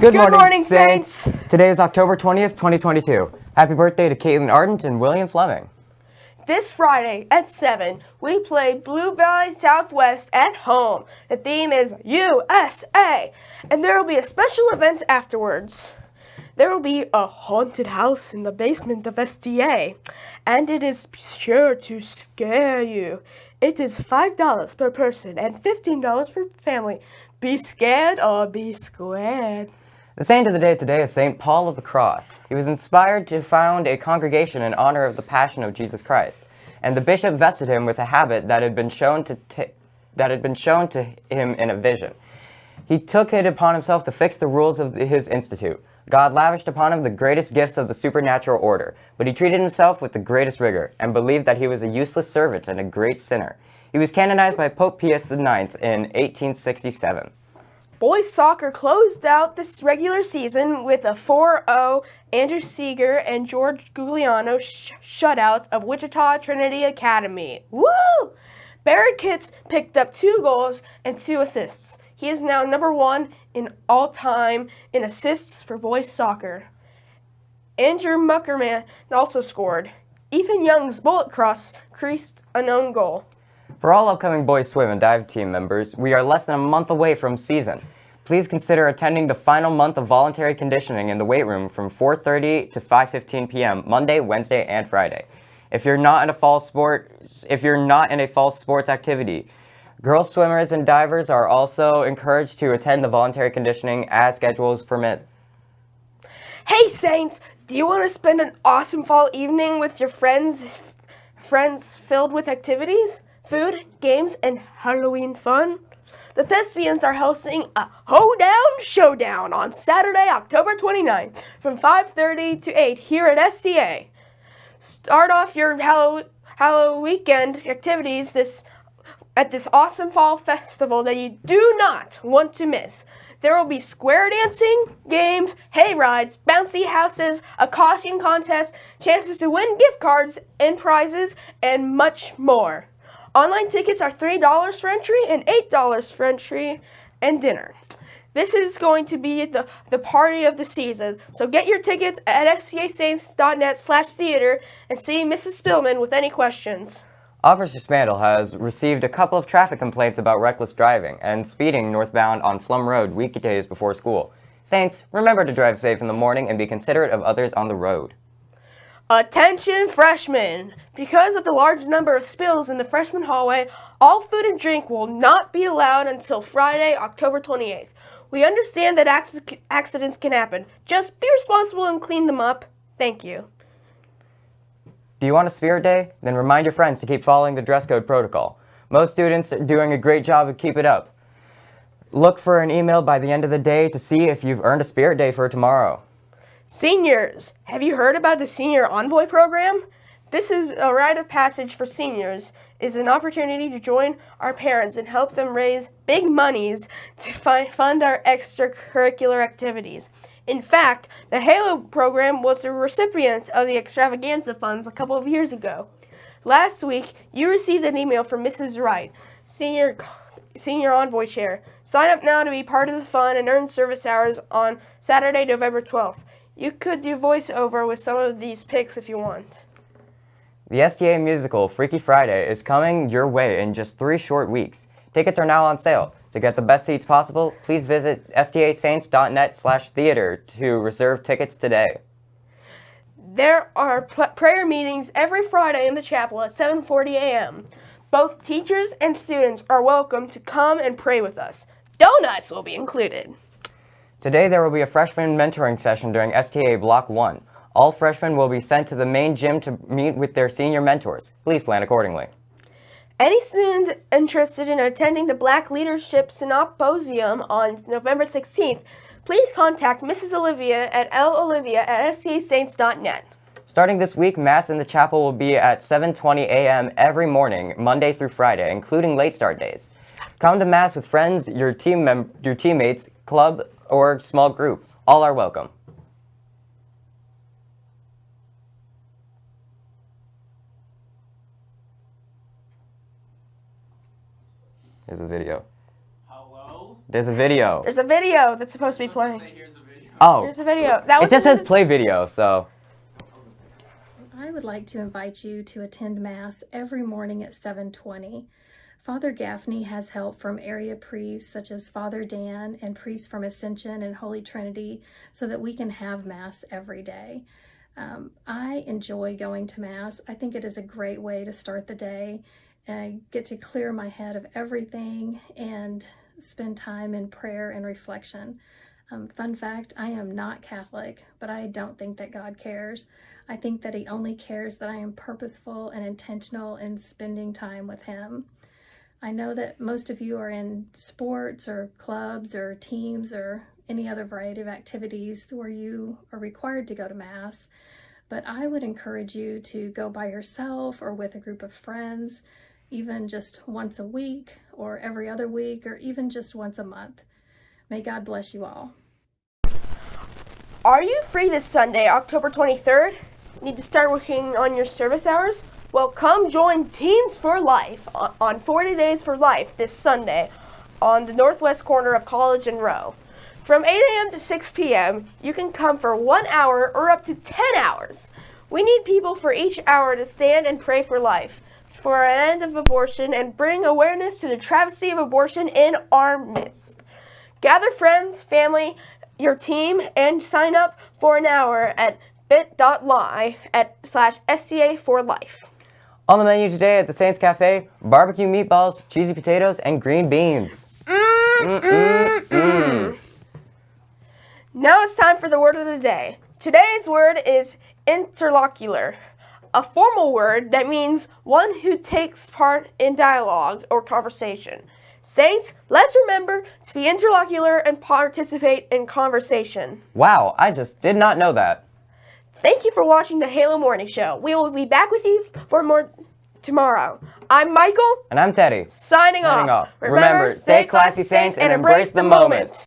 Good, Good morning, morning, Saints. Saints. Today is October 20th, 2022. Happy birthday to Caitlin Ardent and William Fleming. This Friday at 7, we play Blue Valley Southwest at home. The theme is USA, and there will be a special event afterwards. There will be a haunted house in the basement of STA, and it is sure to scare you. It is $5 per person and $15 for family. Be scared or be squared. The saint of the day today is St. Paul of the Cross. He was inspired to found a congregation in honor of the Passion of Jesus Christ, and the bishop vested him with a habit that had been shown to that had been shown to him in a vision. He took it upon himself to fix the rules of his institute. God lavished upon him the greatest gifts of the supernatural order, but he treated himself with the greatest rigor, and believed that he was a useless servant and a great sinner. He was canonized by Pope Pius IX in 1867. Boys soccer closed out this regular season with a 4-0 Andrew Seeger and George Gugliano sh shutouts of Wichita Trinity Academy. Woo! Barrett Kitts picked up two goals and two assists. He is now number one in all time in assists for boys soccer. Andrew Muckerman also scored. Ethan Young's bullet cross creased a known goal. For all upcoming boys swim and dive team members, we are less than a month away from season. Please consider attending the final month of voluntary conditioning in the weight room from 4.30 to 5.15 p.m. Monday, Wednesday, and Friday. If you're not in a fall sport, if you're not in a fall sports activity, girls swimmers and divers are also encouraged to attend the voluntary conditioning as schedules permit. Hey Saints, do you want to spend an awesome fall evening with your friends friends filled with activities? Food, games, and Halloween fun. The Thespians are hosting a Hoedown Showdown on Saturday, October 29th from 5.30 to 8 here at STA. Start off your Halloween weekend activities this at this awesome fall festival that you do not want to miss. There will be square dancing, games, hay rides, bouncy houses, a costume contest, chances to win gift cards and prizes, and much more. Online tickets are $3 for entry and $8 for entry and dinner. This is going to be the, the party of the season, so get your tickets at stasaints.net slash theater and see Mrs. Spillman with any questions. Officer Spandel has received a couple of traffic complaints about reckless driving and speeding northbound on Pflumm Road weekdays before school. Saints, remember to drive safe in the morning and be considerate of others on the road. Attention freshmen! Because of the large number of spills in the freshman hallway, all food and drink will not be allowed until Friday, October 28th. We understand that accidents can happen. Just be responsible and clean them up. Thank you. Do you want a spirit day? Then remind your friends to keep following the dress code protocol. Most students are doing a great job of keep it up. Look for an email by the end of the day to see if you've earned a spirit day for tomorrow. Seniors, have you heard about the Senior Envoy program? This is a rite of passage for seniors, is an opportunity to join our parents and help them raise big monies to fund our extracurricular activities. In fact, the HALO program was a recipient of the extravaganza funds a couple of years ago. Last week, you received an email from Mrs. Wright, Senior Senior Envoy Chair. Sign up now to be part of the fun and earn service hours on Saturday, November 12th. You could do voiceover with some of these picks if you want. The STA musical Freaky Friday is coming your way in just three short weeks. Tickets are now on sale. To get the best seats possible, please visit stasaints.net slash theater to reserve tickets today. There are prayer meetings every Friday in the chapel at 7.40 a.m. Both teachers and students are welcome to come and pray with us. Donuts will be included. Today there will be a freshman mentoring session during STA Block 1. All freshmen will be sent to the main gym to meet with their senior mentors. Please plan accordingly. Any student interested in attending the Black Leadership Symposium on November 16th, please contact Mrs. Olivia at lolivia at stasaints.net. Starting this week, Mass in the chapel will be at 7.20 a.m. every morning, Monday through Friday, including late start days. Come to Mass with friends, your, team your teammates, club, or small group. All are welcome. There's a video. Hello? There's a video. There's a video that's supposed to be playing. Oh, There's a video. That it just says play video, so. I would like to invite you to attend Mass every morning at 720. Father Gaffney has help from area priests such as Father Dan and priests from Ascension and Holy Trinity so that we can have Mass every day. Um, I enjoy going to Mass. I think it is a great way to start the day. I get to clear my head of everything and spend time in prayer and reflection. Um, fun fact I am not Catholic, but I don't think that God cares. I think that He only cares that I am purposeful and intentional in spending time with Him. I know that most of you are in sports or clubs or teams or any other variety of activities where you are required to go to Mass, but I would encourage you to go by yourself or with a group of friends, even just once a week or every other week or even just once a month. May God bless you all. Are you free this Sunday, October 23rd? Need to start working on your service hours? Well, come join Teens for Life on- on 40 Days for Life this Sunday on the northwest corner of College and Roe. From 8 a.m. to 6 p.m., you can come for one hour or up to 10 hours. We need people for each hour to stand and pray for life, for an end of abortion, and bring awareness to the travesty of abortion in our midst. Gather friends, family, your team, and sign up for an hour at bit.ly at slash STA for life. On the menu today at the Saints Cafe, barbecue meatballs, cheesy potatoes, and green beans. Mm, mm, mm. Now it's time for the word of the day. Today's word is interlocular, a formal word that means one who takes part in dialogue or conversation. Saints, let's remember to be interlocular and participate in conversation. Wow, I just did not know that. Thank you for watching the Halo Morning Show. We will be back with you for more tomorrow. I'm Michael, And I'm Teddy. signing, Signing off. off. Remember, stay classy, Saints, and embrace the moment.